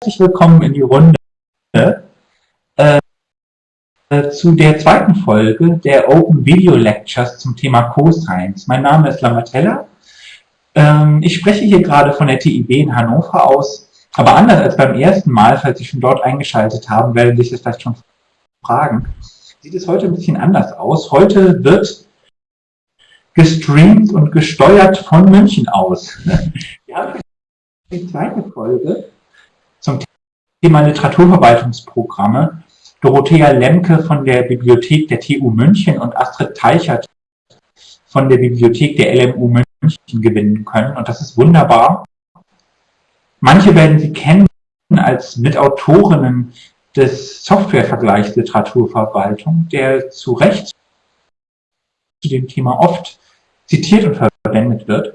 herzlich willkommen in die Runde äh, zu der zweiten Folge der Open Video Lectures zum Thema Co-Science. Mein Name ist Lamatella. Ähm, ich spreche hier gerade von der TIB in Hannover aus, aber anders als beim ersten Mal, falls Sie schon dort eingeschaltet haben, werden sich das vielleicht schon fragen, sieht es heute ein bisschen anders aus. Heute wird gestreamt und gesteuert von München aus. Wir haben die zweite Folge Thema Literaturverwaltungsprogramme. Dorothea Lemke von der Bibliothek der TU München und Astrid Teichert von der Bibliothek der LMU München gewinnen können. Und das ist wunderbar. Manche werden Sie kennen als Mitautorinnen des Softwarevergleichs Literaturverwaltung, der zu Recht zu dem Thema oft zitiert und verwendet wird.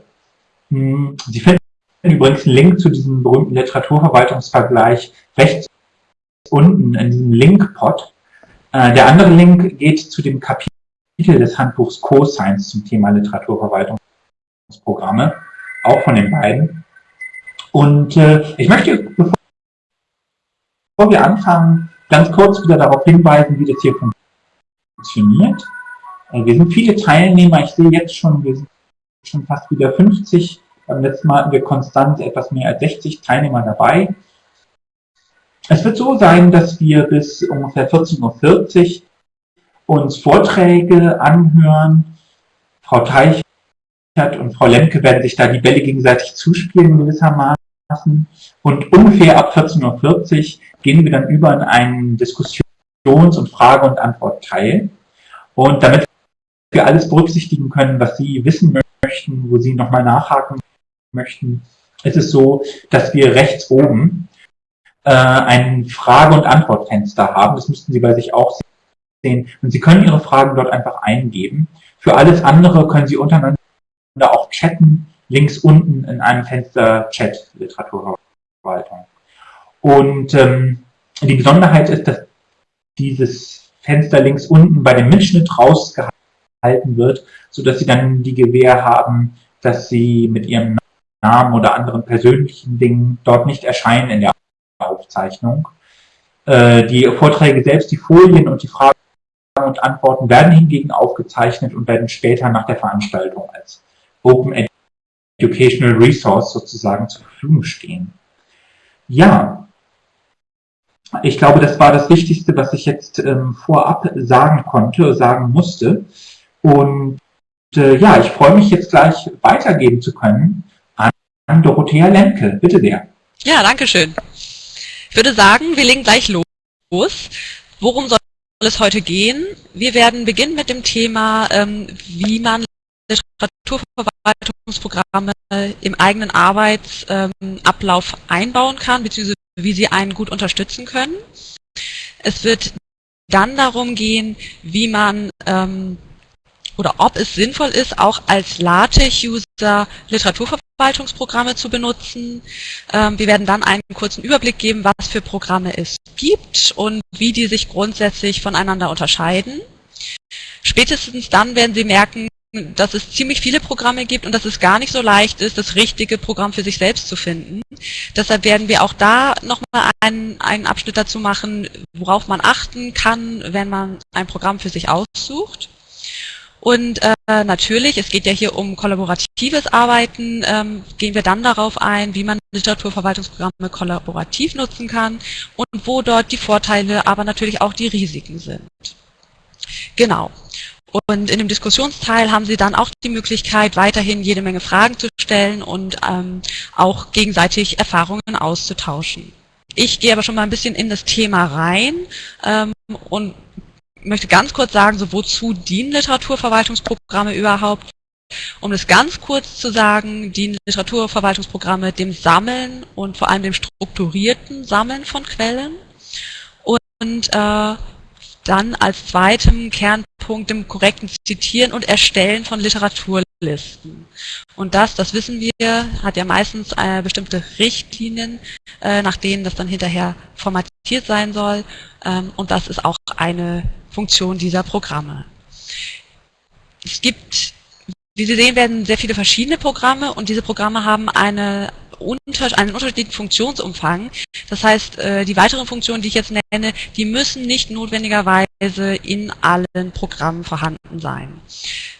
Hm, Sie finden übrigens einen Link zu diesem berühmten Literaturverwaltungsvergleich rechts unten in diesem Link-Pod. Äh, der andere Link geht zu dem Kapitel des Handbuchs Co-Science zum Thema Literaturverwaltungsprogramme, auch von den beiden. Und äh, ich möchte, bevor wir anfangen, ganz kurz wieder darauf hinweisen, wie das hier funktioniert. Äh, wir sind viele Teilnehmer, ich sehe jetzt schon, wir sind schon fast wieder 50. Beim letzten Mal hatten wir konstant etwas mehr als 60 Teilnehmer dabei. Es wird so sein, dass wir bis ungefähr 14.40 Uhr uns Vorträge anhören. Frau Teichert und Frau Lemke werden sich da die Bälle gegenseitig zuspielen gewissermaßen. Und ungefähr ab 14.40 Uhr gehen wir dann über in einen Diskussions- und Frage- und Antwortteil. Und damit wir alles berücksichtigen können, was Sie wissen möchten, wo Sie nochmal nachhaken möchten, ist es so, dass wir rechts oben äh, ein Frage- und Antwortfenster haben. Das müssten Sie bei sich auch sehen. Und Sie können Ihre Fragen dort einfach eingeben. Für alles andere können Sie untereinander auch chatten, links unten in einem Fenster Chat Literaturverwaltung. Und ähm, die Besonderheit ist, dass dieses Fenster links unten bei dem Mitschnitt rausgehalten wird, so dass Sie dann die Gewähr haben, dass Sie mit Ihrem Namen oder anderen persönlichen Dingen dort nicht erscheinen in der Aufzeichnung. Äh, die Vorträge selbst, die Folien und die Fragen und Antworten werden hingegen aufgezeichnet und werden später nach der Veranstaltung als Open Educational Resource sozusagen zur Verfügung stehen. Ja, ich glaube, das war das Wichtigste, was ich jetzt ähm, vorab sagen konnte, sagen musste. Und äh, ja, ich freue mich jetzt gleich weitergeben zu können an, an Dorothea Lemke. Bitte sehr. Ja, danke schön. Ich würde sagen, wir legen gleich los. Worum soll es heute gehen? Wir werden beginnen mit dem Thema, ähm, wie man Literaturverwaltungsprogramme im eigenen Arbeitsablauf einbauen kann, beziehungsweise wie sie einen gut unterstützen können. Es wird dann darum gehen, wie man ähm, oder ob es sinnvoll ist, auch als LaTeX-User Literaturverwaltungsprogramme zu benutzen. Ähm, wir werden dann einen kurzen Überblick geben, was für Programme es gibt und wie die sich grundsätzlich voneinander unterscheiden. Spätestens dann werden Sie merken, dass es ziemlich viele Programme gibt und dass es gar nicht so leicht ist, das richtige Programm für sich selbst zu finden. Deshalb werden wir auch da nochmal einen, einen Abschnitt dazu machen, worauf man achten kann, wenn man ein Programm für sich aussucht. Und äh, natürlich, es geht ja hier um kollaboratives Arbeiten, ähm, gehen wir dann darauf ein, wie man Literaturverwaltungsprogramme kollaborativ nutzen kann und wo dort die Vorteile, aber natürlich auch die Risiken sind. Genau. Und in dem Diskussionsteil haben Sie dann auch die Möglichkeit, weiterhin jede Menge Fragen zu stellen und ähm, auch gegenseitig Erfahrungen auszutauschen. Ich gehe aber schon mal ein bisschen in das Thema rein ähm, und möchte ganz kurz sagen, so wozu dienen Literaturverwaltungsprogramme überhaupt? Um das ganz kurz zu sagen, dienen Literaturverwaltungsprogramme dem Sammeln und vor allem dem strukturierten Sammeln von Quellen und äh, dann als zweitem Kernpunkt dem korrekten Zitieren und Erstellen von Literaturlisten. Und das, das wissen wir, hat ja meistens äh, bestimmte Richtlinien, äh, nach denen das dann hinterher formatiert sein soll. Ähm, und das ist auch eine Funktion dieser Programme. Es gibt wie Sie sehen, werden sehr viele verschiedene Programme und diese Programme haben eine einen unterschiedlichen Funktionsumfang. Das heißt, äh, die weiteren Funktionen, die ich jetzt nenne, die müssen nicht notwendigerweise in allen Programmen vorhanden sein.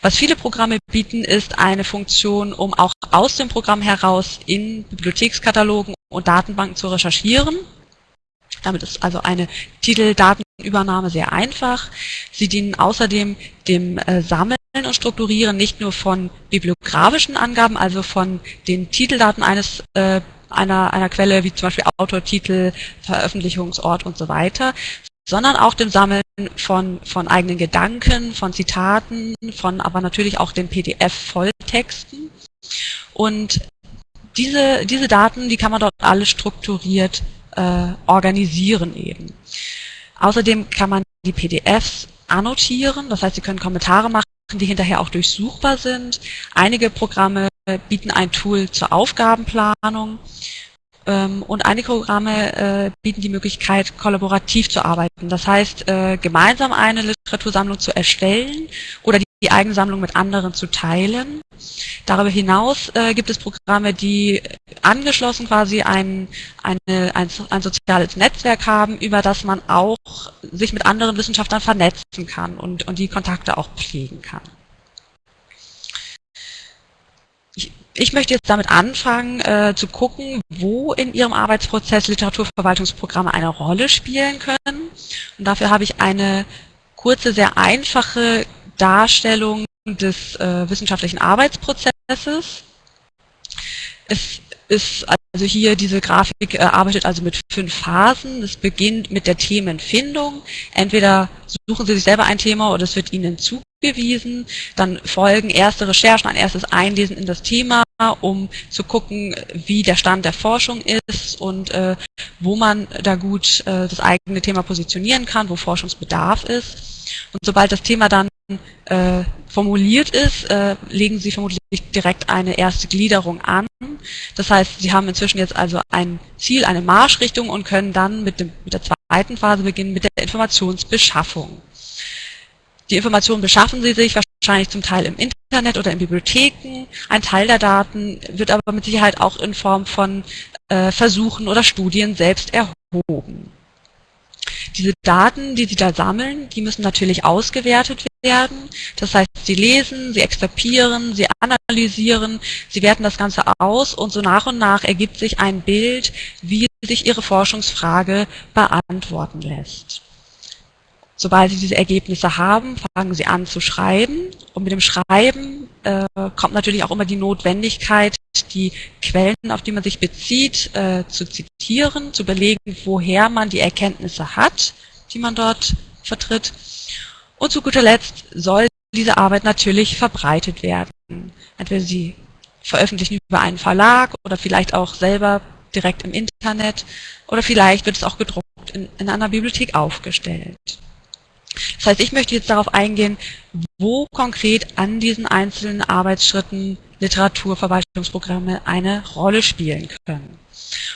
Was viele Programme bieten, ist eine Funktion, um auch aus dem Programm heraus in Bibliothekskatalogen und Datenbanken zu recherchieren. Damit ist also eine Titeldatenübernahme sehr einfach. Sie dienen außerdem dem äh, Sammeln und Strukturieren nicht nur von bibliografischen Angaben, also von den Titeldaten eines äh, einer, einer Quelle, wie zum Beispiel Autor, Titel, Veröffentlichungsort und so weiter, sondern auch dem Sammeln von, von eigenen Gedanken, von Zitaten, von aber natürlich auch den PDF-Volltexten. Und diese, diese Daten, die kann man dort alle strukturiert äh, organisieren eben. Außerdem kann man die PDFs annotieren, das heißt, Sie können Kommentare machen, die hinterher auch durchsuchbar sind. Einige Programme bieten ein Tool zur Aufgabenplanung ähm, und einige Programme äh, bieten die Möglichkeit, kollaborativ zu arbeiten. Das heißt, äh, gemeinsam eine Literatursammlung zu erstellen oder die, die eigene Sammlung mit anderen zu teilen. Darüber hinaus äh, gibt es Programme, die angeschlossen quasi ein, eine, ein, ein soziales Netzwerk haben, über das man auch sich mit anderen Wissenschaftlern vernetzen kann und, und die Kontakte auch pflegen kann. Ich möchte jetzt damit anfangen, äh, zu gucken, wo in Ihrem Arbeitsprozess Literaturverwaltungsprogramme eine Rolle spielen können. Und dafür habe ich eine kurze, sehr einfache Darstellung des äh, wissenschaftlichen Arbeitsprozesses. Es ist also hier diese Grafik äh, arbeitet also mit fünf Phasen. Es beginnt mit der Themenfindung. Entweder suchen Sie sich selber ein Thema oder es wird Ihnen zugewiesen. Dann folgen erste Recherchen, ein erstes Einlesen in das Thema, um zu gucken, wie der Stand der Forschung ist und äh, wo man da gut äh, das eigene Thema positionieren kann, wo Forschungsbedarf ist. Und sobald das Thema dann äh, formuliert ist, äh, legen Sie vermutlich direkt eine erste Gliederung an. Das heißt, Sie haben inzwischen jetzt also ein Ziel, eine Marschrichtung und können dann mit, dem, mit der zweiten Phase beginnen, mit der Informationsbeschaffung. Die Informationen beschaffen Sie sich wahrscheinlich zum Teil im Internet oder in Bibliotheken. Ein Teil der Daten wird aber mit Sicherheit auch in Form von äh, Versuchen oder Studien selbst erhoben. Diese Daten, die Sie da sammeln, die müssen natürlich ausgewertet werden. Das heißt, Sie lesen, Sie extrapieren, Sie analysieren, Sie werten das Ganze aus und so nach und nach ergibt sich ein Bild, wie sich Ihre Forschungsfrage beantworten lässt. Sobald Sie diese Ergebnisse haben, fangen Sie an zu schreiben. Und mit dem Schreiben äh, kommt natürlich auch immer die Notwendigkeit, die Quellen, auf die man sich bezieht, äh, zu zitieren, zu belegen, woher man die Erkenntnisse hat, die man dort vertritt. Und zu guter Letzt soll diese Arbeit natürlich verbreitet werden. Entweder Sie veröffentlichen über einen Verlag oder vielleicht auch selber direkt im Internet oder vielleicht wird es auch gedruckt in, in einer Bibliothek aufgestellt. Das heißt, ich möchte jetzt darauf eingehen, wo konkret an diesen einzelnen Arbeitsschritten Literaturverwaltungsprogramme eine Rolle spielen können.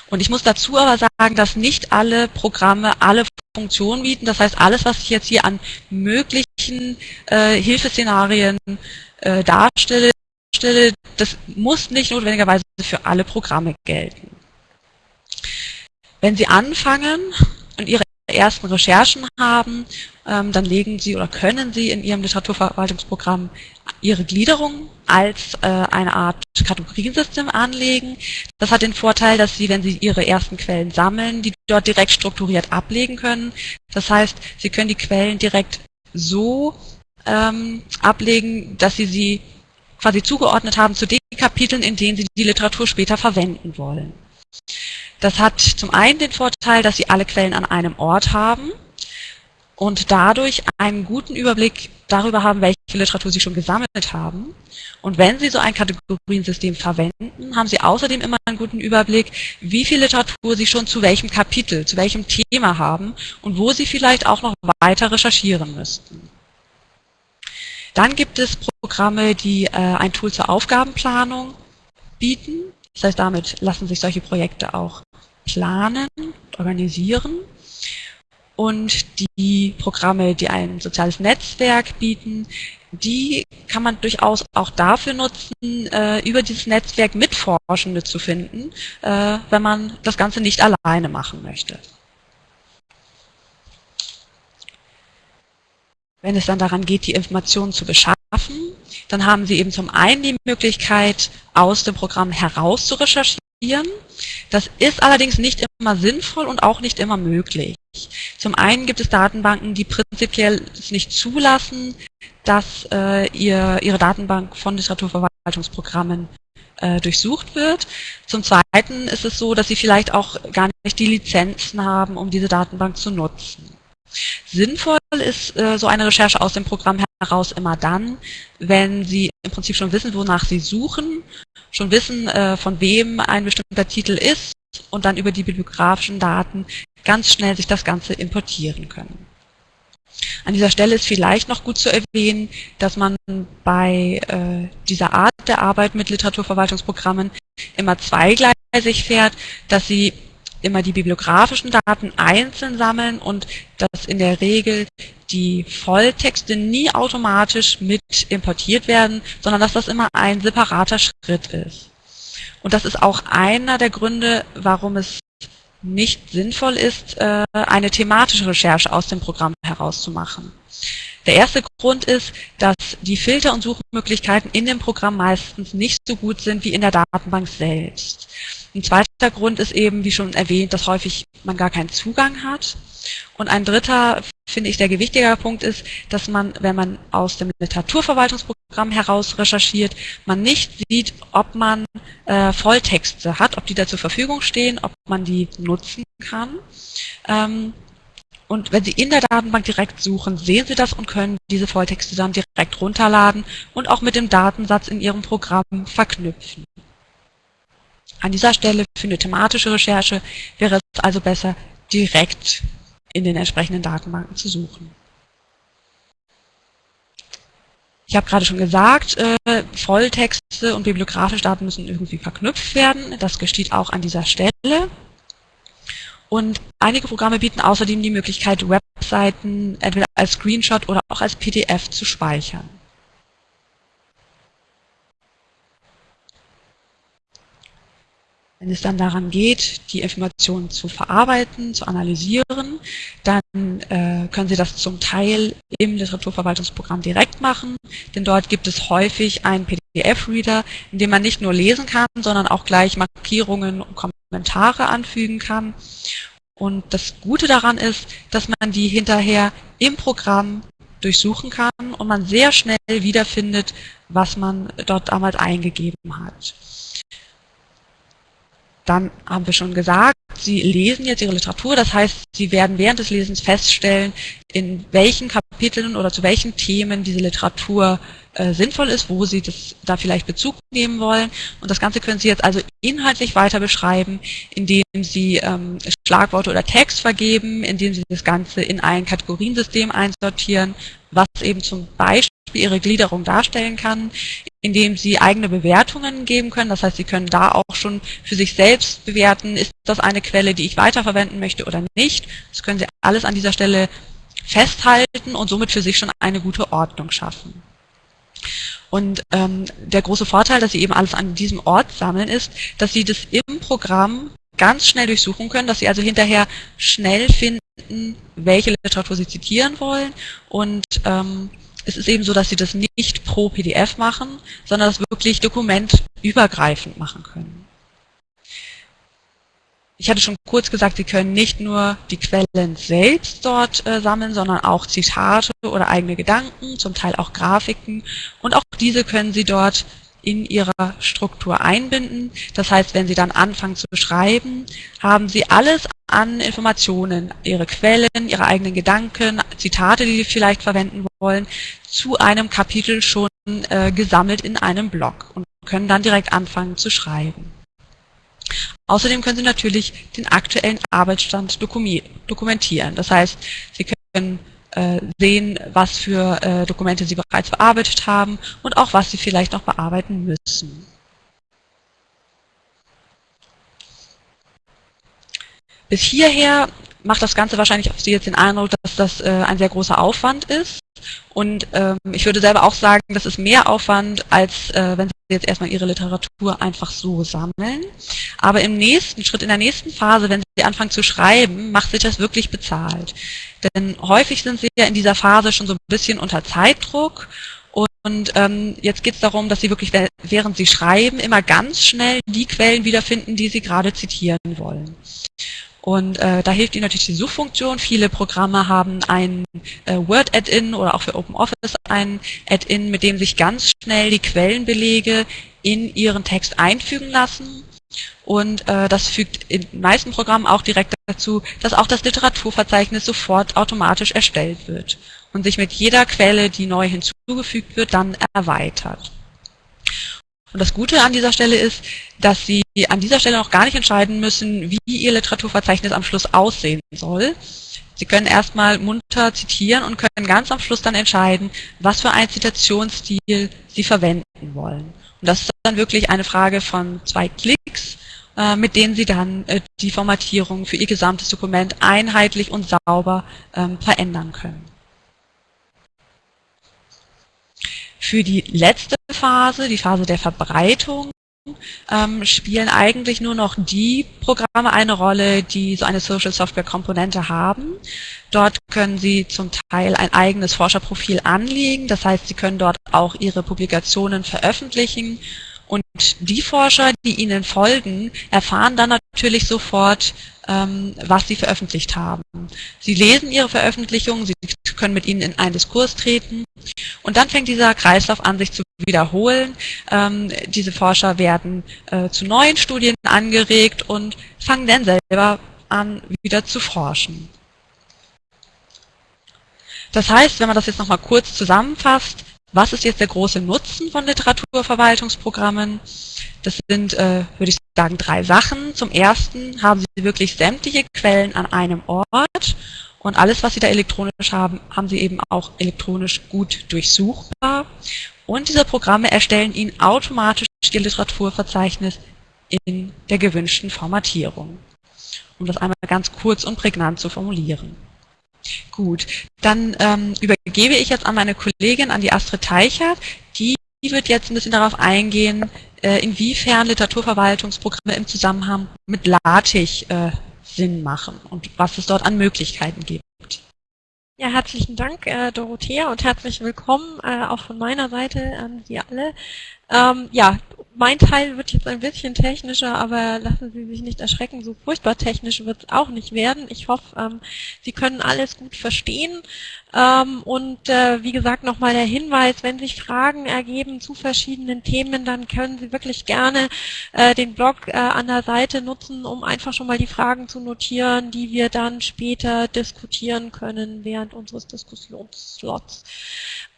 Und ich muss dazu aber sagen, dass nicht alle Programme alle Funktionen bieten. Das heißt, alles, was ich jetzt hier an möglichen äh, Hilfeszenarien äh, darstelle, das muss nicht notwendigerweise für alle Programme gelten. Wenn Sie anfangen und Ihre ersten Recherchen haben, ähm, dann legen Sie oder können Sie in Ihrem Literaturverwaltungsprogramm Ihre Gliederung als äh, eine Art Kategoriensystem anlegen. Das hat den Vorteil, dass Sie, wenn Sie Ihre ersten Quellen sammeln, die dort direkt strukturiert ablegen können. Das heißt, Sie können die Quellen direkt so ähm, ablegen, dass Sie sie quasi zugeordnet haben zu den Kapiteln, in denen Sie die Literatur später verwenden wollen. Das hat zum einen den Vorteil, dass Sie alle Quellen an einem Ort haben und dadurch einen guten Überblick darüber haben, welche Literatur Sie schon gesammelt haben. Und wenn Sie so ein Kategoriensystem verwenden, haben Sie außerdem immer einen guten Überblick, wie viel Literatur Sie schon zu welchem Kapitel, zu welchem Thema haben und wo Sie vielleicht auch noch weiter recherchieren müssten. Dann gibt es Programme, die äh, ein Tool zur Aufgabenplanung bieten. Das heißt, damit lassen sich solche Projekte auch planen, organisieren. und die Programme, die ein soziales Netzwerk bieten, die kann man durchaus auch dafür nutzen, äh, über dieses Netzwerk Mitforschende zu finden, äh, wenn man das Ganze nicht alleine machen möchte. Wenn es dann daran geht, die Informationen zu beschaffen, dann haben Sie eben zum einen die Möglichkeit, aus dem Programm heraus zu recherchieren. Das ist allerdings nicht immer sinnvoll und auch nicht immer möglich. Zum einen gibt es Datenbanken, die prinzipiell es nicht zulassen, dass äh, ihr, ihre Datenbank von Literaturverwaltungsprogrammen äh, durchsucht wird. Zum Zweiten ist es so, dass sie vielleicht auch gar nicht die Lizenzen haben, um diese Datenbank zu nutzen. Sinnvoll ist äh, so eine Recherche aus dem Programm heraus immer dann, wenn Sie im Prinzip schon wissen, wonach Sie suchen, schon wissen, äh, von wem ein bestimmter Titel ist und dann über die bibliografischen Daten ganz schnell sich das Ganze importieren können. An dieser Stelle ist vielleicht noch gut zu erwähnen, dass man bei äh, dieser Art der Arbeit mit Literaturverwaltungsprogrammen immer zweigleisig fährt, dass sie immer die bibliografischen Daten einzeln sammeln und dass in der Regel die Volltexte nie automatisch mit importiert werden, sondern dass das immer ein separater Schritt ist. Und das ist auch einer der Gründe, warum es nicht sinnvoll ist, äh, eine thematische Recherche aus dem Programm herauszumachen. Der erste Grund ist, dass die Filter- und Suchmöglichkeiten in dem Programm meistens nicht so gut sind wie in der Datenbank selbst. Ein zweiter Grund ist eben, wie schon erwähnt, dass häufig man gar keinen Zugang hat. Und ein dritter, finde ich, der gewichtiger Punkt ist, dass man, wenn man aus dem Literaturverwaltungsprogramm heraus recherchiert, man nicht sieht, ob man äh, Volltexte hat, ob die da zur Verfügung stehen, ob man die nutzen kann. Ähm, und wenn Sie in der Datenbank direkt suchen, sehen Sie das und können diese Volltexte dann direkt runterladen und auch mit dem Datensatz in Ihrem Programm verknüpfen. An dieser Stelle für eine thematische Recherche wäre es also besser, direkt in den entsprechenden Datenbanken zu suchen. Ich habe gerade schon gesagt, äh, Volltexte und bibliografische Daten müssen irgendwie verknüpft werden. Das geschieht auch an dieser Stelle. Und einige Programme bieten außerdem die Möglichkeit, Webseiten entweder als Screenshot oder auch als PDF zu speichern. Wenn es dann daran geht, die Informationen zu verarbeiten, zu analysieren, dann äh, können Sie das zum Teil im Literaturverwaltungsprogramm direkt machen, denn dort gibt es häufig einen PDF-Reader, in dem man nicht nur lesen kann, sondern auch gleich Markierungen und Kommentare anfügen kann. Und das Gute daran ist, dass man die hinterher im Programm durchsuchen kann und man sehr schnell wiederfindet, was man dort damals eingegeben hat. Dann haben wir schon gesagt, Sie lesen jetzt Ihre Literatur, das heißt, Sie werden während des Lesens feststellen, in welchen Kapiteln oder zu welchen Themen diese Literatur äh, sinnvoll ist, wo Sie das, da vielleicht Bezug nehmen wollen. Und das Ganze können Sie jetzt also inhaltlich weiter beschreiben, indem Sie ähm, Schlagworte oder Text vergeben, indem Sie das Ganze in ein Kategoriensystem einsortieren, was eben zum Beispiel Ihre Gliederung darstellen kann, indem Sie eigene Bewertungen geben können. Das heißt, Sie können da auch schon für sich selbst bewerten, ist das eine Quelle, die ich weiterverwenden möchte oder nicht. Das können Sie alles an dieser Stelle festhalten und somit für sich schon eine gute Ordnung schaffen. Und ähm, der große Vorteil, dass Sie eben alles an diesem Ort sammeln, ist, dass Sie das im Programm ganz schnell durchsuchen können, dass Sie also hinterher schnell finden, welche Literatur Sie zitieren wollen und ähm, es ist eben so, dass Sie das nicht pro PDF machen, sondern das wirklich dokumentübergreifend machen können. Ich hatte schon kurz gesagt, Sie können nicht nur die Quellen selbst dort äh, sammeln, sondern auch Zitate oder eigene Gedanken, zum Teil auch Grafiken. Und auch diese können Sie dort in ihrer Struktur einbinden. Das heißt, wenn Sie dann anfangen zu schreiben, haben Sie alles an Informationen, Ihre Quellen, Ihre eigenen Gedanken, Zitate, die Sie vielleicht verwenden wollen, zu einem Kapitel schon äh, gesammelt in einem Blog und können dann direkt anfangen zu schreiben. Außerdem können Sie natürlich den aktuellen Arbeitsstand dokumentieren. Das heißt, Sie können sehen, was für äh, Dokumente Sie bereits bearbeitet haben und auch was Sie vielleicht noch bearbeiten müssen. Bis hierher macht das Ganze wahrscheinlich auf Sie jetzt den Eindruck, dass das äh, ein sehr großer Aufwand ist. Und ähm, ich würde selber auch sagen, das ist mehr Aufwand, als äh, wenn Sie jetzt erstmal Ihre Literatur einfach so sammeln. Aber im nächsten Schritt, in der nächsten Phase, wenn Sie anfangen zu schreiben, macht sich das wirklich bezahlt. Denn häufig sind Sie ja in dieser Phase schon so ein bisschen unter Zeitdruck und ähm, jetzt geht es darum, dass Sie wirklich, während Sie schreiben, immer ganz schnell die Quellen wiederfinden, die Sie gerade zitieren wollen. Und äh, da hilft Ihnen natürlich die Suchfunktion. Viele Programme haben ein äh, Word-Add-in oder auch für OpenOffice ein Add-in, mit dem sich ganz schnell die Quellenbelege in Ihren Text einfügen lassen. Und äh, das fügt in den meisten Programmen auch direkt dazu, dass auch das Literaturverzeichnis sofort automatisch erstellt wird und sich mit jeder Quelle, die neu hinzugefügt wird, dann erweitert. Und das Gute an dieser Stelle ist, dass Sie an dieser Stelle noch gar nicht entscheiden müssen, wie Ihr Literaturverzeichnis am Schluss aussehen soll. Sie können erstmal munter zitieren und können ganz am Schluss dann entscheiden, was für einen Zitationsstil Sie verwenden wollen. Und das ist dann wirklich eine Frage von zwei Klicks, äh, mit denen Sie dann äh, die Formatierung für Ihr gesamtes Dokument einheitlich und sauber ähm, verändern können. Für die letzte Phase, die Phase der Verbreitung, ähm, spielen eigentlich nur noch die Programme eine Rolle, die so eine Social Software Komponente haben. Dort können Sie zum Teil ein eigenes Forscherprofil anlegen, das heißt, Sie können dort auch Ihre Publikationen veröffentlichen und die Forscher, die Ihnen folgen, erfahren dann natürlich sofort, ähm, was Sie veröffentlicht haben. Sie lesen Ihre Veröffentlichungen, Sie können mit ihnen in einen Diskurs treten und dann fängt dieser Kreislauf an, sich zu wiederholen. Ähm, diese Forscher werden äh, zu neuen Studien angeregt und fangen dann selber an, wieder zu forschen. Das heißt, wenn man das jetzt nochmal kurz zusammenfasst, was ist jetzt der große Nutzen von Literaturverwaltungsprogrammen? Das sind, äh, würde ich sagen, drei Sachen. Zum ersten haben Sie wirklich sämtliche Quellen an einem Ort und alles, was Sie da elektronisch haben, haben Sie eben auch elektronisch gut durchsuchbar. Und diese Programme erstellen Ihnen automatisch Ihr Literaturverzeichnis in der gewünschten Formatierung. Um das einmal ganz kurz und prägnant zu formulieren. Gut, dann ähm, übergebe ich jetzt an meine Kollegin, an die Astrid Teichert. Die wird jetzt ein bisschen darauf eingehen, äh, inwiefern Literaturverwaltungsprogramme im Zusammenhang mit LaTeX äh, Sinn machen und was es dort an Möglichkeiten gibt. Ja, herzlichen Dank, äh, Dorothea, und herzlich willkommen äh, auch von meiner Seite an Sie alle. Ähm, ja, mein Teil wird jetzt ein bisschen technischer, aber lassen Sie sich nicht erschrecken, so furchtbar technisch wird es auch nicht werden. Ich hoffe, ähm, Sie können alles gut verstehen. Ähm, und äh, wie gesagt, nochmal der Hinweis, wenn sich Fragen ergeben zu verschiedenen Themen, dann können Sie wirklich gerne äh, den Blog äh, an der Seite nutzen, um einfach schon mal die Fragen zu notieren, die wir dann später diskutieren können während unseres Diskussionsslots.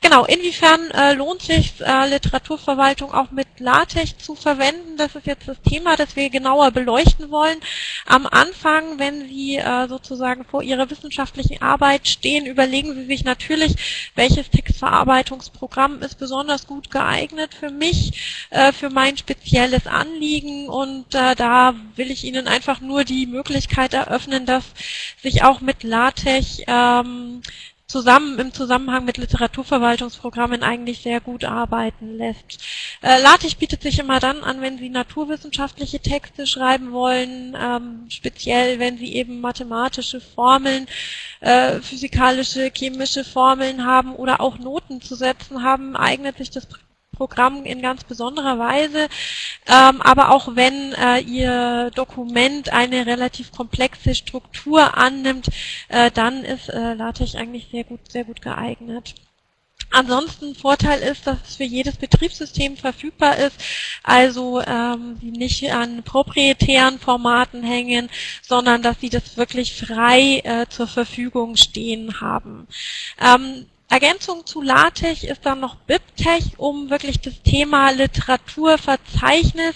Genau, inwiefern äh, lohnt sich äh, Literaturverwaltung auch mit LaTeX zu verwenden? Das ist jetzt das Thema, das wir genauer beleuchten wollen. Am Anfang, wenn Sie äh, sozusagen vor Ihrer wissenschaftlichen Arbeit stehen, überlegen Sie sich natürlich, welches Textverarbeitungsprogramm ist besonders gut geeignet für mich, äh, für mein spezielles Anliegen und äh, da will ich Ihnen einfach nur die Möglichkeit eröffnen, dass sich auch mit LaTeX ähm, zusammen im Zusammenhang mit Literaturverwaltungsprogrammen eigentlich sehr gut arbeiten lässt. Äh, LaTeX bietet sich immer dann an, wenn Sie naturwissenschaftliche Texte schreiben wollen, ähm, speziell wenn Sie eben mathematische Formeln, äh, physikalische, chemische Formeln haben oder auch Noten zu setzen haben, eignet sich das Programm in ganz besonderer Weise. Ähm, aber auch wenn äh, Ihr Dokument eine relativ komplexe Struktur annimmt, äh, dann ist äh, LaTeX eigentlich sehr gut, sehr gut geeignet. Ansonsten Vorteil ist, dass es für jedes Betriebssystem verfügbar ist, also ähm, Sie nicht an proprietären Formaten hängen, sondern dass Sie das wirklich frei äh, zur Verfügung stehen haben. Ähm, Ergänzung zu LaTeX ist dann noch BibTeX, um wirklich das Thema Literaturverzeichnis,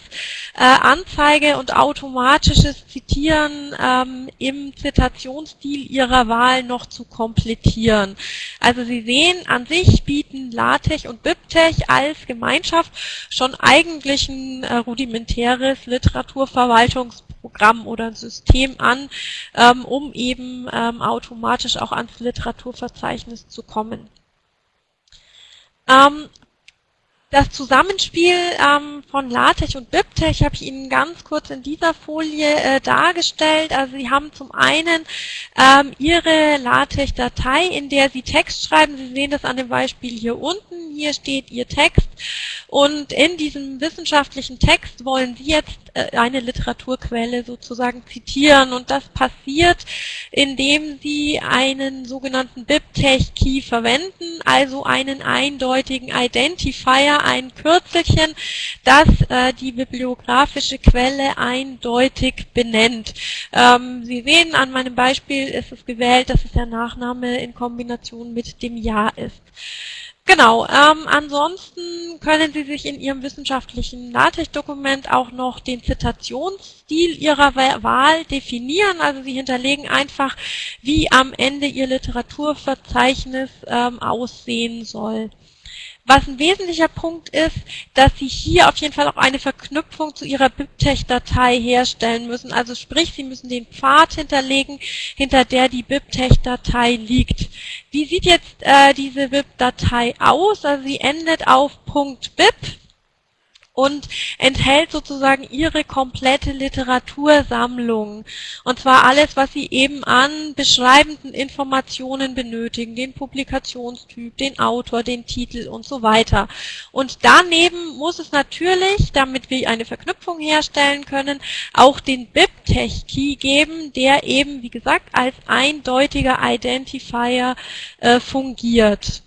äh, Anzeige und automatisches Zitieren ähm, im Zitationsstil Ihrer Wahl noch zu komplettieren. Also Sie sehen, an sich bieten LaTeX und BibTeX als Gemeinschaft schon eigentlich ein äh, rudimentäres Literaturverwaltungsprogramm Programm oder ein System an, ähm, um eben ähm, automatisch auch ans Literaturverzeichnis zu kommen. Ähm, das Zusammenspiel ähm, von LaTeX und BibTeX habe ich Ihnen ganz kurz in dieser Folie äh, dargestellt. Also Sie haben zum einen ähm, Ihre LaTeX-Datei, in der Sie Text schreiben. Sie sehen das an dem Beispiel hier unten. Hier steht Ihr Text. Und in diesem wissenschaftlichen Text wollen Sie jetzt äh, eine Literaturquelle sozusagen zitieren. Und das passiert, indem Sie einen sogenannten BibTeX-Key verwenden, also einen eindeutigen Identifier, ein Kürzelchen, das äh, die bibliografische Quelle eindeutig benennt. Ähm, Sie sehen, an meinem Beispiel ist es gewählt, dass es der Nachname in Kombination mit dem Jahr ist. Genau, ähm, ansonsten können Sie sich in Ihrem wissenschaftlichen LaTeX-Dokument auch noch den Zitationsstil Ihrer Wahl definieren. Also Sie hinterlegen einfach, wie am Ende Ihr Literaturverzeichnis ähm, aussehen soll. Was ein wesentlicher Punkt ist, dass Sie hier auf jeden Fall auch eine Verknüpfung zu Ihrer BibTeX-Datei herstellen müssen. Also sprich, Sie müssen den Pfad hinterlegen, hinter der die BibTeX-Datei liegt. Wie sieht jetzt äh, diese BIP-Datei aus? Also sie endet auf .bib und enthält sozusagen ihre komplette Literatursammlung. Und zwar alles, was Sie eben an beschreibenden Informationen benötigen, den Publikationstyp, den Autor, den Titel und so weiter. Und daneben muss es natürlich, damit wir eine Verknüpfung herstellen können, auch den BibTeX-Key geben, der eben, wie gesagt, als eindeutiger Identifier äh, fungiert.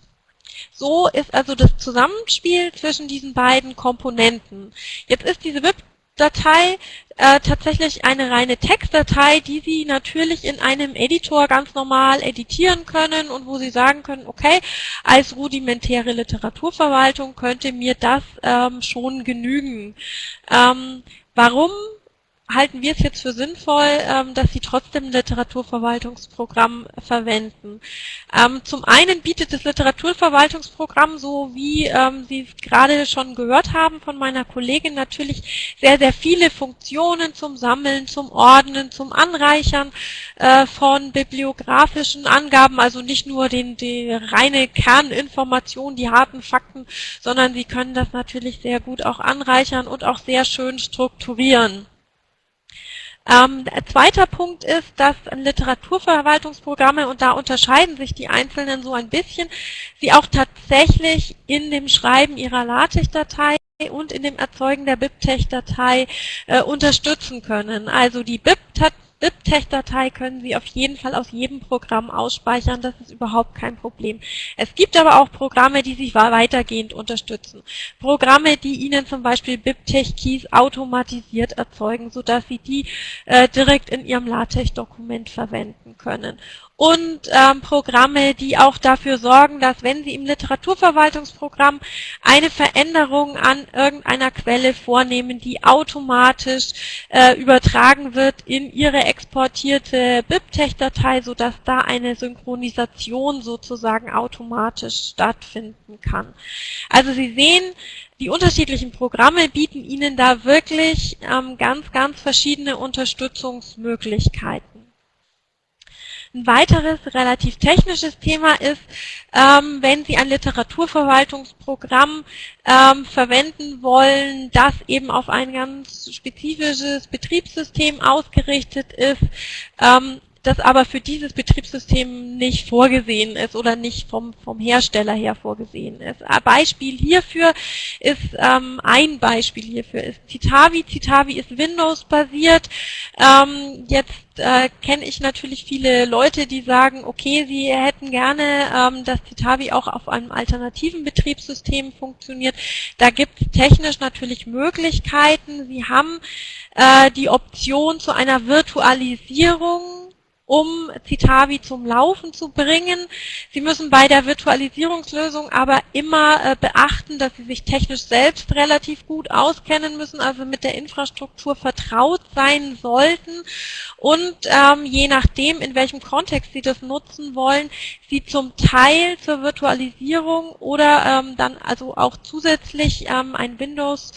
So ist also das Zusammenspiel zwischen diesen beiden Komponenten. Jetzt ist diese WIP-Datei äh, tatsächlich eine reine Textdatei, die Sie natürlich in einem Editor ganz normal editieren können und wo Sie sagen können, okay, als rudimentäre Literaturverwaltung könnte mir das ähm, schon genügen. Ähm, warum halten wir es jetzt für sinnvoll, ähm, dass Sie trotzdem ein Literaturverwaltungsprogramm verwenden. Ähm, zum einen bietet das Literaturverwaltungsprogramm, so wie ähm, Sie es gerade schon gehört haben von meiner Kollegin, natürlich sehr, sehr viele Funktionen zum Sammeln, zum Ordnen, zum Anreichern äh, von bibliografischen Angaben, also nicht nur den, die reine Kerninformation, die harten Fakten, sondern Sie können das natürlich sehr gut auch anreichern und auch sehr schön strukturieren. Ähm, zweiter Punkt ist, dass Literaturverwaltungsprogramme, und da unterscheiden sich die einzelnen so ein bisschen, sie auch tatsächlich in dem Schreiben ihrer LaTeX-Datei und in dem Erzeugen der BibTeX-Datei äh, unterstützen können. Also die BIP-Datei BIP-Tech-Datei können Sie auf jeden Fall aus jedem Programm ausspeichern, das ist überhaupt kein Problem. Es gibt aber auch Programme, die sich weitergehend unterstützen. Programme, die Ihnen zum Beispiel BibTeX-Keys automatisiert erzeugen, sodass Sie die äh, direkt in Ihrem LaTeX-Dokument verwenden können und ähm, Programme, die auch dafür sorgen, dass wenn Sie im Literaturverwaltungsprogramm eine Veränderung an irgendeiner Quelle vornehmen, die automatisch äh, übertragen wird in Ihre exportierte BibTeX-Datei, sodass da eine Synchronisation sozusagen automatisch stattfinden kann. Also Sie sehen, die unterschiedlichen Programme bieten Ihnen da wirklich ähm, ganz, ganz verschiedene Unterstützungsmöglichkeiten. Ein weiteres relativ technisches Thema ist, ähm, wenn Sie ein Literaturverwaltungsprogramm ähm, verwenden wollen, das eben auf ein ganz spezifisches Betriebssystem ausgerichtet ist, ähm, das aber für dieses Betriebssystem nicht vorgesehen ist oder nicht vom, vom Hersteller her vorgesehen ist. Ein Beispiel hierfür ist, ähm, ein Beispiel hierfür ist Citavi. Citavi ist Windows-basiert. Ähm, jetzt äh, kenne ich natürlich viele Leute, die sagen, okay, sie hätten gerne, ähm, dass Citavi auch auf einem alternativen Betriebssystem funktioniert. Da gibt es technisch natürlich Möglichkeiten. Sie haben äh, die Option zu einer Virtualisierung um Citavi zum Laufen zu bringen. Sie müssen bei der Virtualisierungslösung aber immer äh, beachten, dass Sie sich technisch selbst relativ gut auskennen müssen, also mit der Infrastruktur vertraut sein sollten und ähm, je nachdem, in welchem Kontext Sie das nutzen wollen, Sie zum Teil zur Virtualisierung oder ähm, dann also auch zusätzlich ähm, ein Windows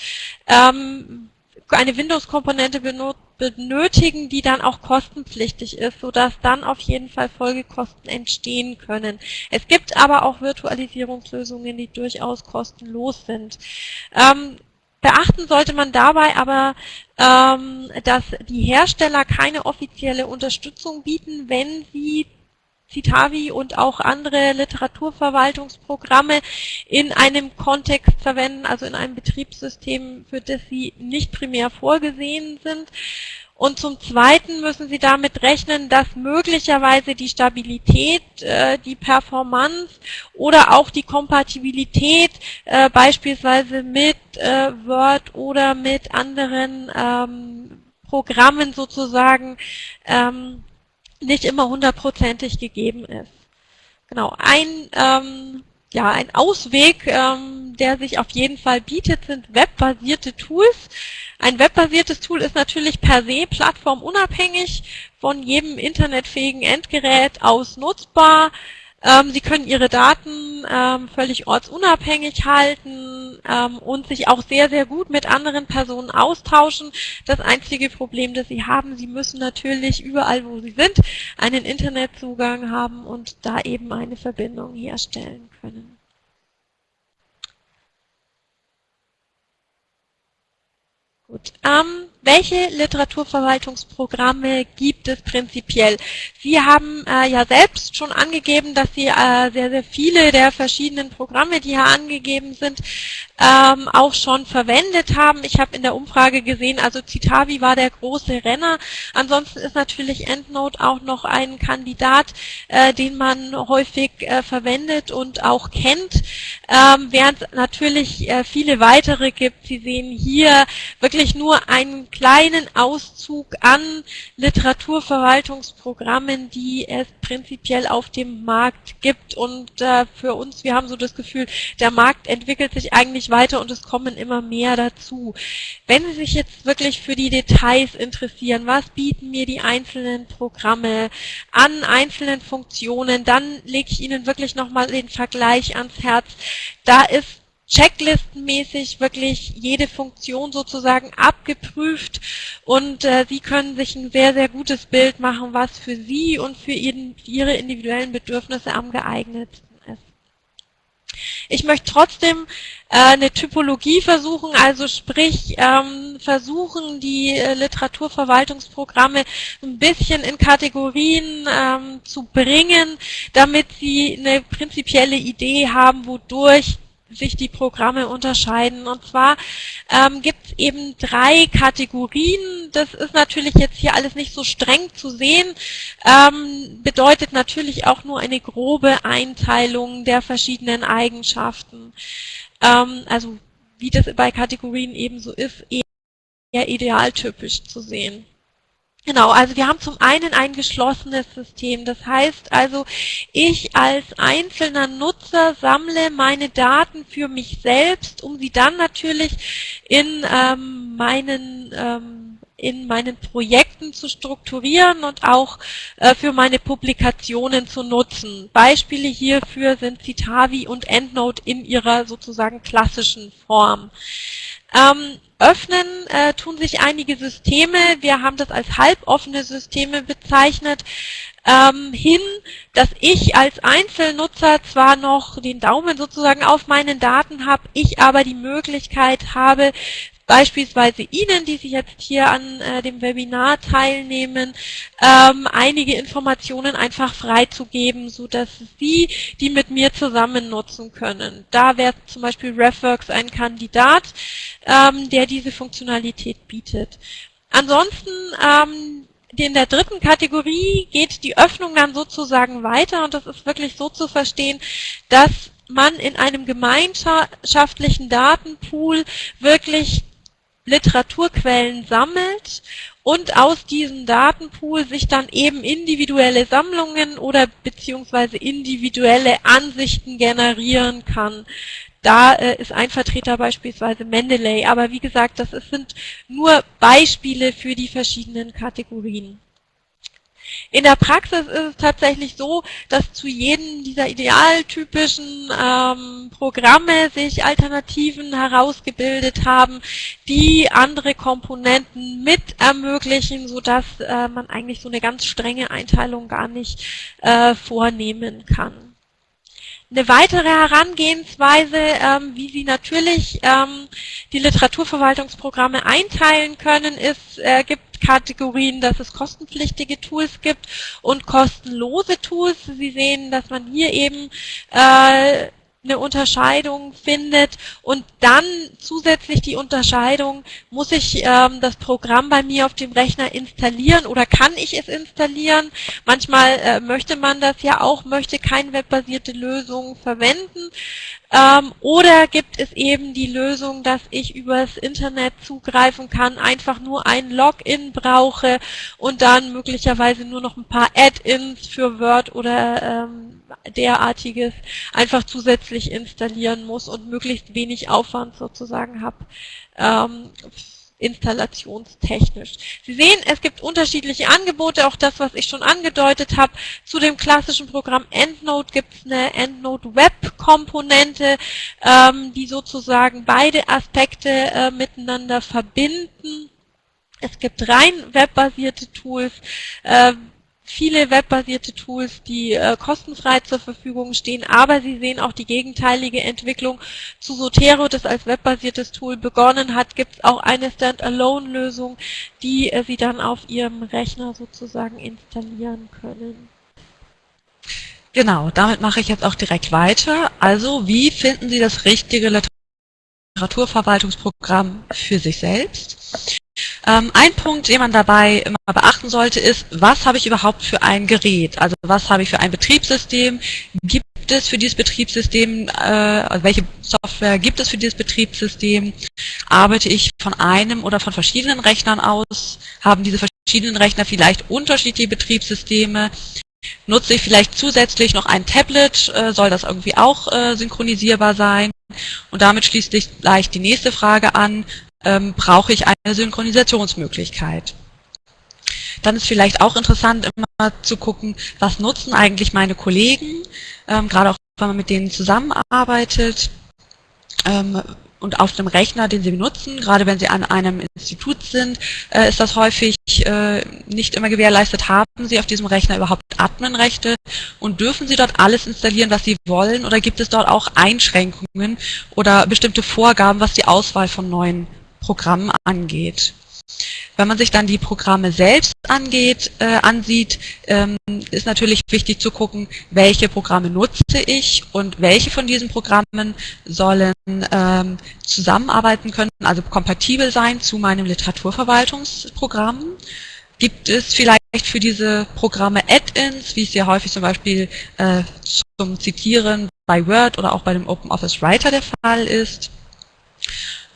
ähm, eine Windows-Komponente benutzen, benötigen, die dann auch kostenpflichtig ist, sodass dann auf jeden Fall Folgekosten entstehen können. Es gibt aber auch Virtualisierungslösungen, die durchaus kostenlos sind. Ähm, Beachten sollte man dabei aber, ähm, dass die Hersteller keine offizielle Unterstützung bieten, wenn sie Citavi und auch andere Literaturverwaltungsprogramme in einem Kontext verwenden, also in einem Betriebssystem, für das sie nicht primär vorgesehen sind. Und zum Zweiten müssen Sie damit rechnen, dass möglicherweise die Stabilität, äh, die Performance oder auch die Kompatibilität äh, beispielsweise mit äh, Word oder mit anderen ähm, Programmen sozusagen ähm, nicht immer hundertprozentig gegeben ist. Genau, ein, ähm, ja, ein Ausweg, ähm, der sich auf jeden Fall bietet, sind webbasierte Tools. Ein webbasiertes Tool ist natürlich per se plattformunabhängig von jedem internetfähigen Endgerät aus nutzbar. Ähm, Sie können Ihre Daten ähm, völlig ortsunabhängig halten ähm, und sich auch sehr, sehr gut mit anderen Personen austauschen. Das einzige Problem, das Sie haben, Sie müssen natürlich überall, wo Sie sind, einen Internetzugang haben und da eben eine Verbindung herstellen können. Gut. Ähm, welche Literaturverwaltungsprogramme gibt es prinzipiell? Sie haben äh, ja selbst schon angegeben, dass Sie äh, sehr, sehr viele der verschiedenen Programme, die hier angegeben sind, ähm, auch schon verwendet haben. Ich habe in der Umfrage gesehen, also Citavi war der große Renner. Ansonsten ist natürlich EndNote auch noch ein Kandidat, äh, den man häufig äh, verwendet und auch kennt, ähm, während es natürlich äh, viele weitere gibt. Sie sehen hier wirklich nur einen kleinen Auszug an Literaturverwaltungsprogrammen, die es prinzipiell auf dem Markt gibt. Und äh, für uns, wir haben so das Gefühl, der Markt entwickelt sich eigentlich weiter und es kommen immer mehr dazu. Wenn Sie sich jetzt wirklich für die Details interessieren, was bieten mir die einzelnen Programme an einzelnen Funktionen, dann lege ich Ihnen wirklich nochmal den Vergleich ans Herz. Da ist checklistenmäßig wirklich jede Funktion sozusagen abgeprüft und äh, Sie können sich ein sehr, sehr gutes Bild machen, was für Sie und für Ihren, Ihre individuellen Bedürfnisse am geeignetsten ist. Ich möchte trotzdem äh, eine Typologie versuchen, also sprich ähm, versuchen, die äh, Literaturverwaltungsprogramme ein bisschen in Kategorien ähm, zu bringen, damit Sie eine prinzipielle Idee haben, wodurch sich die Programme unterscheiden. Und zwar ähm, gibt es eben drei Kategorien. Das ist natürlich jetzt hier alles nicht so streng zu sehen, ähm, bedeutet natürlich auch nur eine grobe Einteilung der verschiedenen Eigenschaften. Ähm, also wie das bei Kategorien eben so ist, eher idealtypisch zu sehen. Genau, also wir haben zum einen ein geschlossenes System. Das heißt also, ich als einzelner Nutzer sammle meine Daten für mich selbst, um sie dann natürlich in ähm, meinen ähm, in meinen Projekten zu strukturieren und auch äh, für meine Publikationen zu nutzen. Beispiele hierfür sind Citavi und EndNote in ihrer sozusagen klassischen Form. Ähm, öffnen äh, tun sich einige Systeme, wir haben das als halboffene Systeme bezeichnet, ähm, hin, dass ich als Einzelnutzer zwar noch den Daumen sozusagen auf meinen Daten habe, ich aber die Möglichkeit habe, beispielsweise Ihnen, die Sie jetzt hier an äh, dem Webinar teilnehmen, ähm, einige Informationen einfach freizugeben, so dass Sie die mit mir zusammen nutzen können. Da wäre zum Beispiel RefWorks ein Kandidat, ähm, der diese Funktionalität bietet. Ansonsten ähm, in der dritten Kategorie geht die Öffnung dann sozusagen weiter und das ist wirklich so zu verstehen, dass man in einem gemeinschaftlichen Datenpool wirklich Literaturquellen sammelt und aus diesem Datenpool sich dann eben individuelle Sammlungen oder beziehungsweise individuelle Ansichten generieren kann. Da äh, ist ein Vertreter beispielsweise Mendeley, aber wie gesagt, das ist, sind nur Beispiele für die verschiedenen Kategorien. In der Praxis ist es tatsächlich so, dass zu jedem dieser idealtypischen ähm, Programme sich Alternativen herausgebildet haben, die andere Komponenten mit ermöglichen, sodass äh, man eigentlich so eine ganz strenge Einteilung gar nicht äh, vornehmen kann. Eine weitere Herangehensweise, ähm, wie Sie natürlich ähm, die Literaturverwaltungsprogramme einteilen können, ist, äh, gibt Kategorien, dass es kostenpflichtige Tools gibt und kostenlose Tools. Sie sehen, dass man hier eben äh, eine Unterscheidung findet und dann zusätzlich die Unterscheidung, muss ich ähm, das Programm bei mir auf dem Rechner installieren oder kann ich es installieren? Manchmal äh, möchte man das ja auch, möchte keine webbasierte Lösung verwenden. Ähm, oder gibt es eben die Lösung, dass ich übers Internet zugreifen kann, einfach nur ein Login brauche und dann möglicherweise nur noch ein paar Add-ins für Word oder ähm, derartiges einfach zusätzlich installieren muss und möglichst wenig Aufwand sozusagen habe. Ähm, installationstechnisch. Sie sehen, es gibt unterschiedliche Angebote, auch das, was ich schon angedeutet habe. Zu dem klassischen Programm EndNote gibt es eine EndNote Web Komponente, ähm, die sozusagen beide Aspekte äh, miteinander verbinden. Es gibt rein webbasierte Tools, äh, viele webbasierte Tools, die äh, kostenfrei zur Verfügung stehen, aber Sie sehen auch die gegenteilige Entwicklung. Zu Sotero, das als webbasiertes Tool begonnen hat, gibt es auch eine Standalone-Lösung, die äh, Sie dann auf Ihrem Rechner sozusagen installieren können. Genau, damit mache ich jetzt auch direkt weiter. Also, wie finden Sie das richtige Literaturverwaltungsprogramm für sich selbst? Ähm, ein Punkt, den man dabei immer beachten sollte, ist, was habe ich überhaupt für ein Gerät? Also was habe ich für ein Betriebssystem? Gibt es für dieses Betriebssystem, äh, also welche Software gibt es für dieses Betriebssystem? Arbeite ich von einem oder von verschiedenen Rechnern aus? Haben diese verschiedenen Rechner vielleicht unterschiedliche Betriebssysteme? Nutze ich vielleicht zusätzlich noch ein Tablet? Äh, soll das irgendwie auch äh, synchronisierbar sein? Und damit schließt sich gleich die nächste Frage an ähm, brauche ich eine Synchronisationsmöglichkeit. Dann ist vielleicht auch interessant, immer zu gucken, was nutzen eigentlich meine Kollegen, ähm, gerade auch wenn man mit denen zusammenarbeitet ähm, und auf dem Rechner, den sie benutzen, gerade wenn sie an einem Institut sind, äh, ist das häufig äh, nicht immer gewährleistet. Haben sie auf diesem Rechner überhaupt Adminrechte und dürfen sie dort alles installieren, was sie wollen oder gibt es dort auch Einschränkungen oder bestimmte Vorgaben, was die Auswahl von neuen Programm angeht. Wenn man sich dann die Programme selbst angeht, äh, ansieht, ähm, ist natürlich wichtig zu gucken, welche Programme nutze ich und welche von diesen Programmen sollen ähm, zusammenarbeiten können, also kompatibel sein zu meinem Literaturverwaltungsprogramm. Gibt es vielleicht für diese Programme Add-ins, wie es ja häufig zum Beispiel äh, zum Zitieren bei Word oder auch bei dem OpenOffice Writer der Fall ist?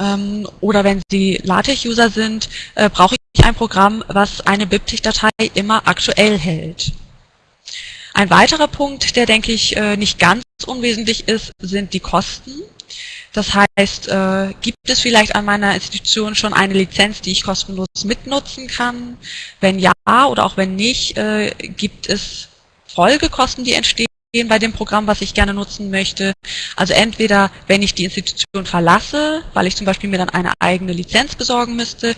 Ähm, oder wenn Sie LaTeX-User sind, äh, brauche ich ein Programm, was eine BibTeX-Datei immer aktuell hält. Ein weiterer Punkt, der denke ich äh, nicht ganz unwesentlich ist, sind die Kosten. Das heißt, äh, gibt es vielleicht an meiner Institution schon eine Lizenz, die ich kostenlos mitnutzen kann? Wenn ja oder auch wenn nicht, äh, gibt es Folgekosten, die entstehen bei dem Programm, was ich gerne nutzen möchte. Also entweder, wenn ich die Institution verlasse, weil ich zum Beispiel mir dann eine eigene Lizenz besorgen müsste,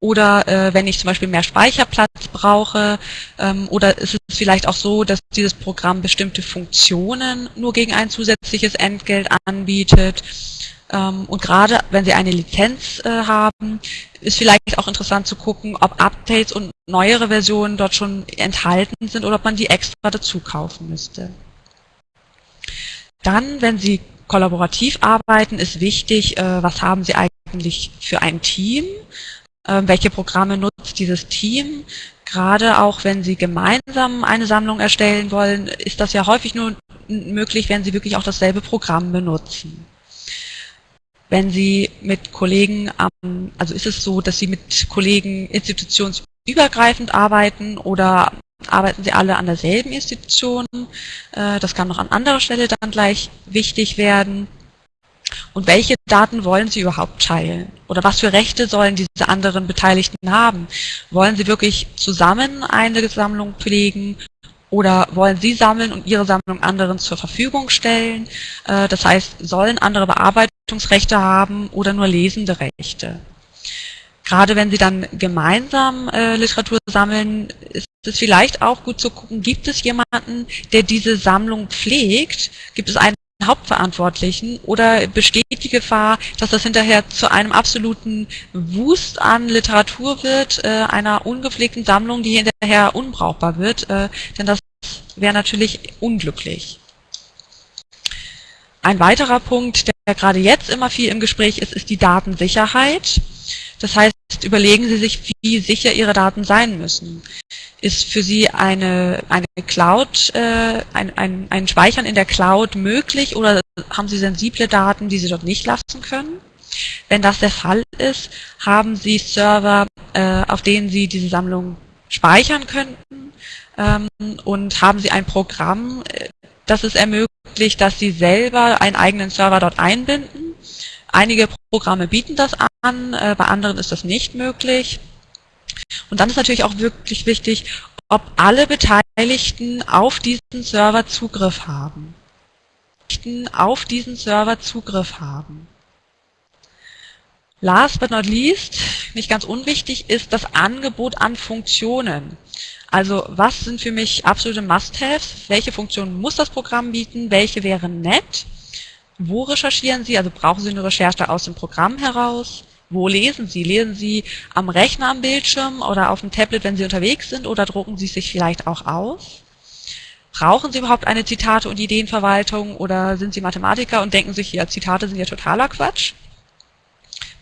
oder äh, wenn ich zum Beispiel mehr Speicherplatz brauche, ähm, oder ist es vielleicht auch so, dass dieses Programm bestimmte Funktionen nur gegen ein zusätzliches Entgelt anbietet. Ähm, und gerade wenn Sie eine Lizenz äh, haben, ist vielleicht auch interessant zu gucken, ob Updates und neuere Versionen dort schon enthalten sind oder ob man die extra dazu kaufen müsste. Dann, wenn Sie kollaborativ arbeiten, ist wichtig, äh, was haben Sie eigentlich für ein Team? Äh, welche Programme nutzt dieses Team? Gerade auch wenn Sie gemeinsam eine Sammlung erstellen wollen, ist das ja häufig nur möglich, wenn Sie wirklich auch dasselbe Programm benutzen. Wenn Sie mit Kollegen, also ist es so, dass Sie mit Kollegen institutionsübergreifend arbeiten oder arbeiten sie alle an derselben Institution. Äh, das kann noch an anderer Stelle dann gleich wichtig werden. Und welche Daten wollen Sie überhaupt teilen? Oder was für Rechte sollen diese anderen Beteiligten haben? Wollen Sie wirklich zusammen eine Sammlung pflegen? Oder wollen Sie sammeln und Ihre Sammlung anderen zur Verfügung stellen? Äh, das heißt, sollen andere Bearbeitungsrechte haben oder nur lesende Rechte? Gerade wenn Sie dann gemeinsam äh, Literatur sammeln, es vielleicht auch gut zu gucken, gibt es jemanden, der diese Sammlung pflegt? Gibt es einen Hauptverantwortlichen oder besteht die Gefahr, dass das hinterher zu einem absoluten Wust an Literatur wird, äh, einer ungepflegten Sammlung, die hinterher unbrauchbar wird, äh, denn das wäre natürlich unglücklich. Ein weiterer Punkt, der gerade jetzt immer viel im Gespräch ist, ist die Datensicherheit. Das heißt, überlegen Sie sich, wie sicher Ihre Daten sein müssen. Ist für Sie eine, eine Cloud, äh, ein, ein, ein Speichern in der Cloud möglich oder haben Sie sensible Daten, die Sie dort nicht lassen können? Wenn das der Fall ist, haben Sie Server, äh, auf denen Sie diese Sammlung speichern könnten ähm, und haben Sie ein Programm, äh, das es ermöglicht, dass Sie selber einen eigenen Server dort einbinden Einige Programme bieten das an, äh, bei anderen ist das nicht möglich. Und dann ist natürlich auch wirklich wichtig, ob alle Beteiligten auf diesen Server Zugriff haben. Auf diesen Server Zugriff haben. Last but not least, nicht ganz unwichtig, ist das Angebot an Funktionen. Also was sind für mich absolute Must-Haves? Welche Funktionen muss das Programm bieten? Welche wären nett? Wo recherchieren Sie? Also brauchen Sie eine Recherche aus dem Programm heraus? Wo lesen Sie? Lesen Sie am Rechner am Bildschirm oder auf dem Tablet, wenn Sie unterwegs sind oder drucken Sie sich vielleicht auch aus? Brauchen Sie überhaupt eine Zitate- und Ideenverwaltung oder sind Sie Mathematiker und denken sich, ja, Zitate sind ja totaler Quatsch?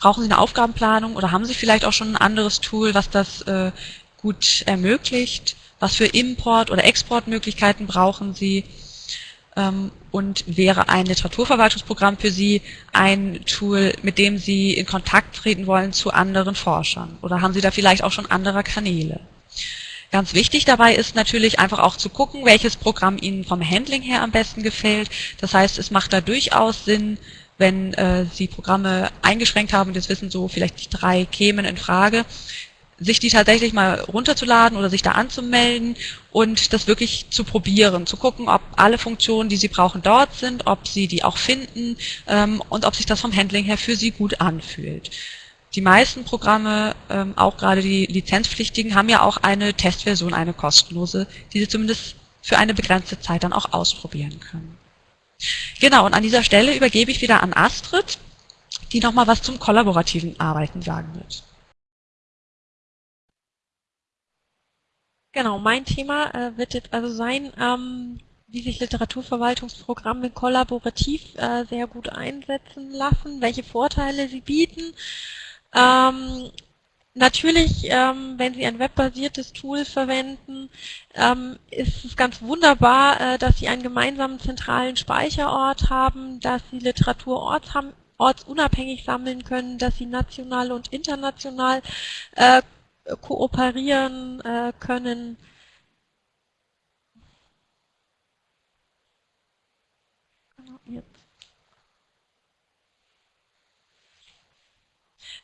Brauchen Sie eine Aufgabenplanung oder haben Sie vielleicht auch schon ein anderes Tool, was das äh, gut ermöglicht? Was für Import- oder Exportmöglichkeiten brauchen Sie? Ähm, und wäre ein Literaturverwaltungsprogramm für Sie ein Tool, mit dem Sie in Kontakt treten wollen zu anderen Forschern? Oder haben Sie da vielleicht auch schon andere Kanäle? Ganz wichtig dabei ist natürlich einfach auch zu gucken, welches Programm Ihnen vom Handling her am besten gefällt. Das heißt, es macht da durchaus Sinn, wenn äh, Sie Programme eingeschränkt haben jetzt wissen so vielleicht drei kämen in Frage, sich die tatsächlich mal runterzuladen oder sich da anzumelden und das wirklich zu probieren, zu gucken, ob alle Funktionen, die Sie brauchen, dort sind, ob Sie die auch finden ähm, und ob sich das vom Handling her für Sie gut anfühlt. Die meisten Programme, ähm, auch gerade die lizenzpflichtigen, haben ja auch eine Testversion, eine kostenlose, die Sie zumindest für eine begrenzte Zeit dann auch ausprobieren können. Genau, und an dieser Stelle übergebe ich wieder an Astrid, die nochmal was zum kollaborativen Arbeiten sagen wird. Genau, mein Thema äh, wird jetzt also sein, ähm, wie sich Literaturverwaltungsprogramme kollaborativ äh, sehr gut einsetzen lassen, welche Vorteile sie bieten. Ähm, natürlich, ähm, wenn Sie ein webbasiertes Tool verwenden, ähm, ist es ganz wunderbar, äh, dass Sie einen gemeinsamen zentralen Speicherort haben, dass Sie Literatur ortsunabhängig sammeln können, dass Sie national und international äh, kooperieren äh, können.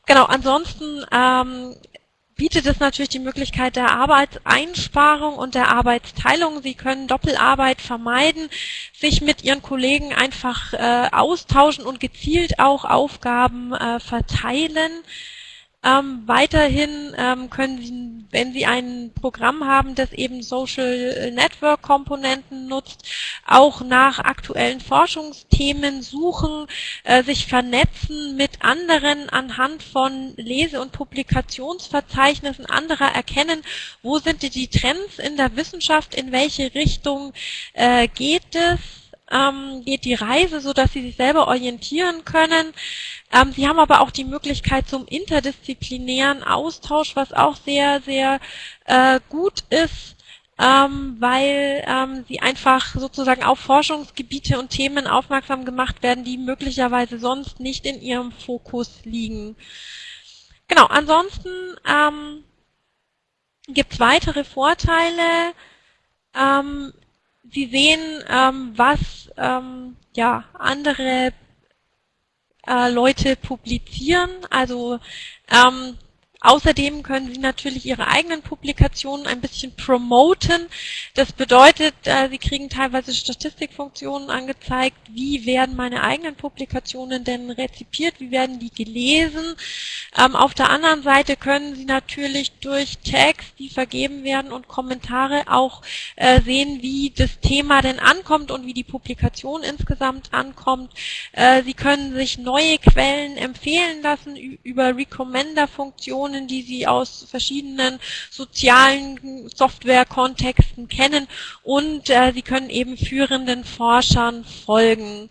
Genau, ansonsten ähm, bietet es natürlich die Möglichkeit der Arbeitseinsparung und der Arbeitsteilung. Sie können Doppelarbeit vermeiden, sich mit Ihren Kollegen einfach äh, austauschen und gezielt auch Aufgaben äh, verteilen. Ähm, weiterhin ähm, können Sie, wenn Sie ein Programm haben, das eben Social Network Komponenten nutzt, auch nach aktuellen Forschungsthemen suchen, äh, sich vernetzen mit anderen anhand von Lese- und Publikationsverzeichnissen anderer erkennen, wo sind die Trends in der Wissenschaft, in welche Richtung äh, geht es, ähm, geht die Reise, so dass Sie sich selber orientieren können. Ähm, Sie haben aber auch die Möglichkeit zum interdisziplinären Austausch, was auch sehr, sehr äh, gut ist, ähm, weil ähm, Sie einfach sozusagen auf Forschungsgebiete und Themen aufmerksam gemacht werden, die möglicherweise sonst nicht in Ihrem Fokus liegen. Genau, ansonsten ähm, gibt es weitere Vorteile. Ähm, Sie sehen, ähm, was ähm, ja, andere äh, Leute publizieren. Also ähm, Außerdem können Sie natürlich Ihre eigenen Publikationen ein bisschen promoten. Das bedeutet, äh, Sie kriegen teilweise Statistikfunktionen angezeigt, wie werden meine eigenen Publikationen denn rezipiert, wie werden die gelesen. Ähm, auf der anderen Seite können Sie natürlich durch Tags, die vergeben werden und Kommentare auch äh, sehen, wie das Thema denn ankommt und wie die Publikation insgesamt ankommt. Äh, Sie können sich neue Quellen empfehlen lassen über Recommender-Funktionen Personen, die Sie aus verschiedenen sozialen Software-Kontexten kennen und äh, Sie können eben führenden Forschern folgen.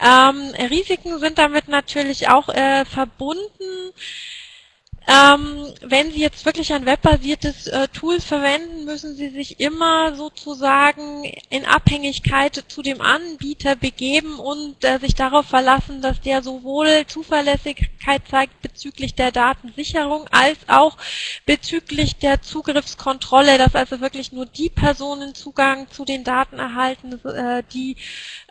Ähm, Risiken sind damit natürlich auch äh, verbunden. Ähm, wenn Sie jetzt wirklich ein webbasiertes äh, Tool verwenden, müssen Sie sich immer sozusagen in Abhängigkeit zu dem Anbieter begeben und äh, sich darauf verlassen, dass der sowohl Zuverlässigkeit zeigt bezüglich der Datensicherung als auch bezüglich der Zugriffskontrolle, dass also wirklich nur die Personen Zugang zu den Daten erhalten, äh, die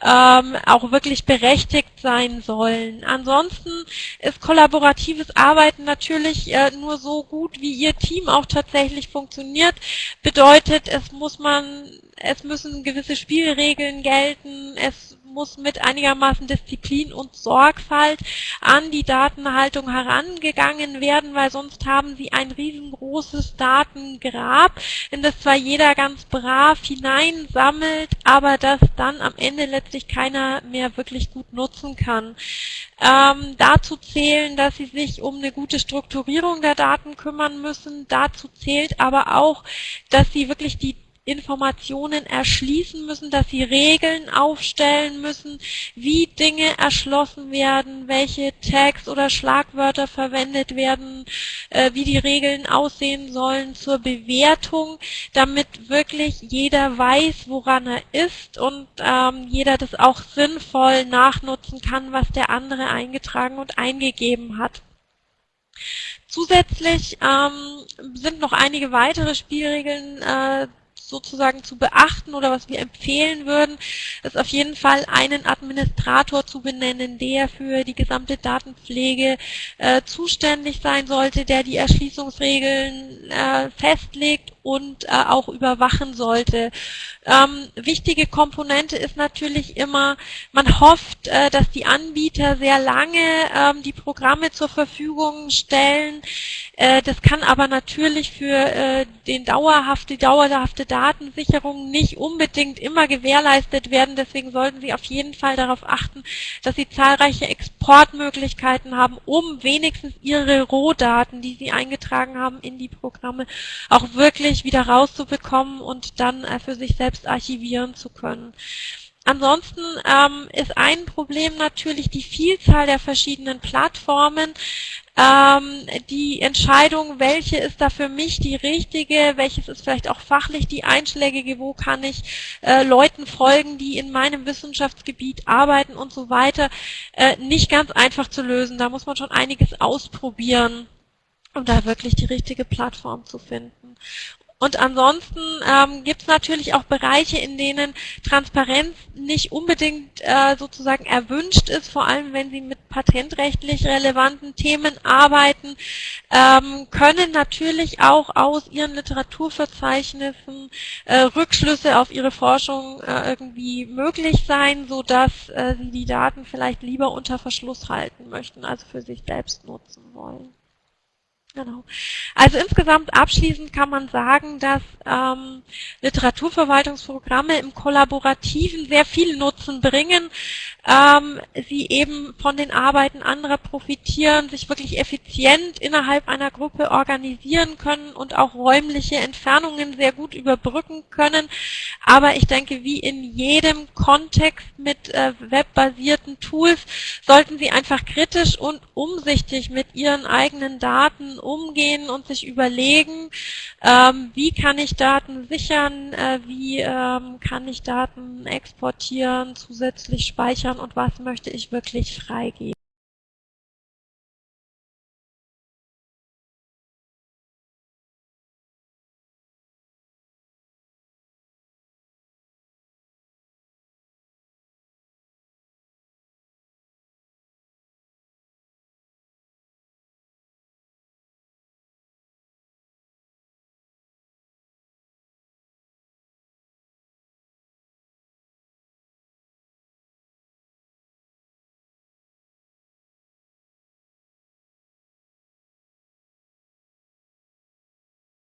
ähm, auch wirklich berechtigt sein sollen. Ansonsten ist kollaboratives Arbeiten natürlich äh, nur so gut, wie Ihr Team auch tatsächlich funktioniert. Bedeutet, es muss man, es müssen gewisse Spielregeln gelten, es muss mit einigermaßen Disziplin und Sorgfalt an die Datenhaltung herangegangen werden, weil sonst haben Sie ein riesengroßes Datengrab, in das zwar jeder ganz brav hineinsammelt, aber das dann am Ende letztlich keiner mehr wirklich gut nutzen kann. Ähm, dazu zählen, dass Sie sich um eine gute Strukturierung der Daten kümmern müssen. Dazu zählt aber auch, dass Sie wirklich die Informationen erschließen müssen, dass sie Regeln aufstellen müssen, wie Dinge erschlossen werden, welche Tags oder Schlagwörter verwendet werden, äh, wie die Regeln aussehen sollen zur Bewertung, damit wirklich jeder weiß, woran er ist und ähm, jeder das auch sinnvoll nachnutzen kann, was der andere eingetragen und eingegeben hat. Zusätzlich ähm, sind noch einige weitere Spielregeln äh, sozusagen zu beachten oder was wir empfehlen würden, ist auf jeden Fall einen Administrator zu benennen, der für die gesamte Datenpflege äh, zuständig sein sollte, der die Erschließungsregeln äh, festlegt und äh, auch überwachen sollte. Ähm, wichtige Komponente ist natürlich immer, man hofft, äh, dass die Anbieter sehr lange ähm, die Programme zur Verfügung stellen. Äh, das kann aber natürlich für äh, den dauerhafte, dauerhafte Datensicherung nicht unbedingt immer gewährleistet werden. Deswegen sollten Sie auf jeden Fall darauf achten, dass Sie zahlreiche Exportmöglichkeiten haben, um wenigstens Ihre Rohdaten, die Sie eingetragen haben in die Programme, auch wirklich wieder rauszubekommen und dann äh, für sich selbst archivieren zu können. Ansonsten ähm, ist ein Problem natürlich die Vielzahl der verschiedenen Plattformen. Ähm, die Entscheidung, welche ist da für mich die richtige, welches ist vielleicht auch fachlich die einschlägige, wo kann ich äh, Leuten folgen, die in meinem Wissenschaftsgebiet arbeiten und so weiter, äh, nicht ganz einfach zu lösen. Da muss man schon einiges ausprobieren um da wirklich die richtige Plattform zu finden. Und ansonsten ähm, gibt es natürlich auch Bereiche, in denen Transparenz nicht unbedingt äh, sozusagen erwünscht ist, vor allem wenn Sie mit patentrechtlich relevanten Themen arbeiten, ähm, können natürlich auch aus Ihren Literaturverzeichnissen äh, Rückschlüsse auf Ihre Forschung äh, irgendwie möglich sein, sodass äh, Sie die Daten vielleicht lieber unter Verschluss halten möchten, also für sich selbst nutzen wollen. Genau. Also insgesamt abschließend kann man sagen, dass ähm, Literaturverwaltungsprogramme im Kollaborativen sehr viel Nutzen bringen. Ähm, sie eben von den Arbeiten anderer profitieren, sich wirklich effizient innerhalb einer Gruppe organisieren können und auch räumliche Entfernungen sehr gut überbrücken können. Aber ich denke, wie in jedem Kontext mit äh, webbasierten Tools sollten Sie einfach kritisch und umsichtig mit Ihren eigenen Daten umgehen und sich überlegen, ähm, wie kann ich Daten sichern, äh, wie ähm, kann ich Daten exportieren, zusätzlich speichern und was möchte ich wirklich freigeben.